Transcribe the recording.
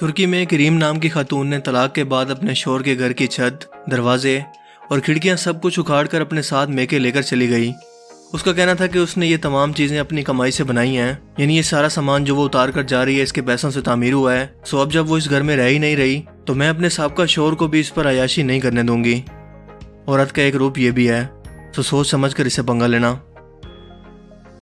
ترکی میں کریم نام کی خاتون نے طلاق کے بعد اپنے شور کے گھر کی چھت، دروازے اور کھڑکیاں سب کچھ اکھاڑ کر اپنے ساتھ میکے لے کر چلی گئی۔ اس کا کہنا تھا کہ اس نے یہ تمام چیزیں اپنی کمائی سے بنائی ہیں یعنی یہ سارا سامان جو وہ اتار کر جا رہی ہے، اس کے پیسوں سے تعمیر ہوا ہے۔ سو اب جب وہ اس گھر میں رہ ہی نہیں رہی، تو میں اپنے سابقہ شور کو بھی اس پر عیاشی نہیں کرنے دوں گی۔ عورت کا ایک روپ یہ بھی ہے، سو سوچ سمجھ کر اسے پنگا لینا۔